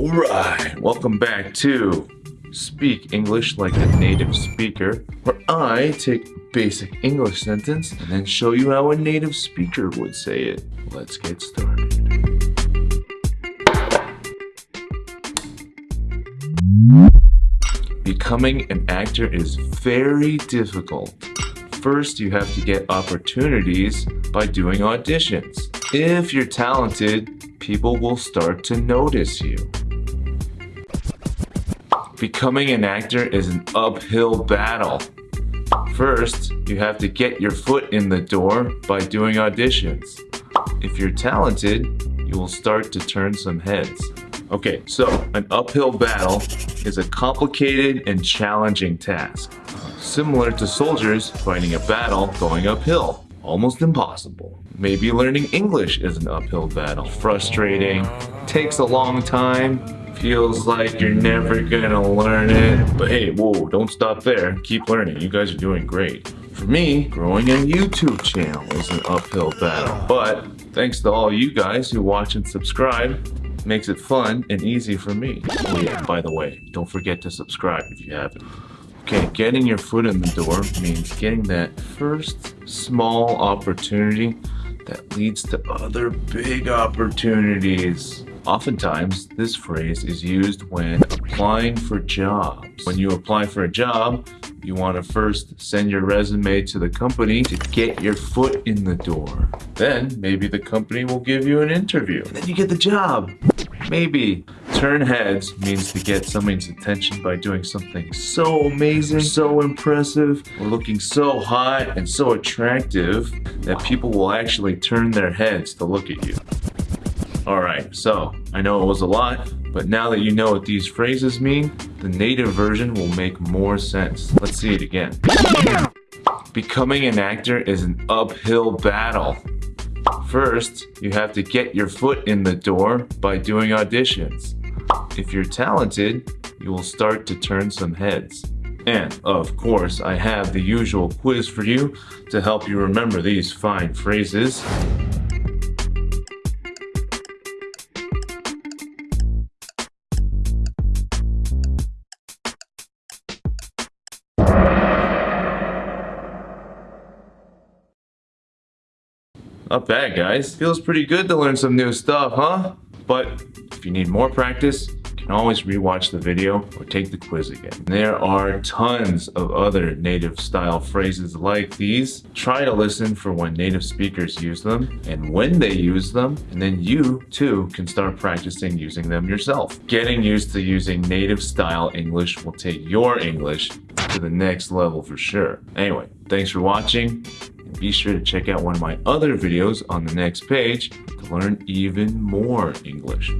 Alright, welcome back to Speak English Like a Native Speaker, where I take basic English sentence and then show you how a native speaker would say it. Let's get started. Becoming an actor is very difficult. First, you have to get opportunities by doing auditions. If you're talented, people will start to notice you. Becoming an actor is an uphill battle. First, you have to get your foot in the door by doing auditions. If you're talented, you will start to turn some heads. Okay, so an uphill battle is a complicated and challenging task. Similar to soldiers fighting a battle going uphill almost impossible. Maybe learning English is an uphill battle. Frustrating, takes a long time, feels like you're never gonna learn it. But hey, whoa, don't stop there. Keep learning. You guys are doing great. For me, growing a YouTube channel is an uphill battle. But thanks to all you guys who watch and subscribe, makes it fun and easy for me. Oh yeah, by the way, don't forget to subscribe if you haven't. Okay, getting your foot in the door means getting that first small opportunity that leads to other big opportunities. Oftentimes, this phrase is used when applying for jobs. When you apply for a job, you want to first send your resume to the company to get your foot in the door. Then maybe the company will give you an interview then you get the job. Maybe. Turn heads means to get somebody's attention by doing something so amazing, so impressive, or looking so hot and so attractive that people will actually turn their heads to look at you. Alright, so I know it was a lot, but now that you know what these phrases mean, the native version will make more sense. Let's see it again. Becoming an actor is an uphill battle. First, you have to get your foot in the door by doing auditions. If you're talented, you will start to turn some heads. And, of course, I have the usual quiz for you to help you remember these fine phrases. Not bad, guys. Feels pretty good to learn some new stuff, huh? But if you need more practice, you can always rewatch the video or take the quiz again. There are tons of other native style phrases like these. Try to listen for when native speakers use them and when they use them, and then you too can start practicing using them yourself. Getting used to using native style English will take your English to the next level for sure. Anyway, thanks for watching be sure to check out one of my other videos on the next page to learn even more English.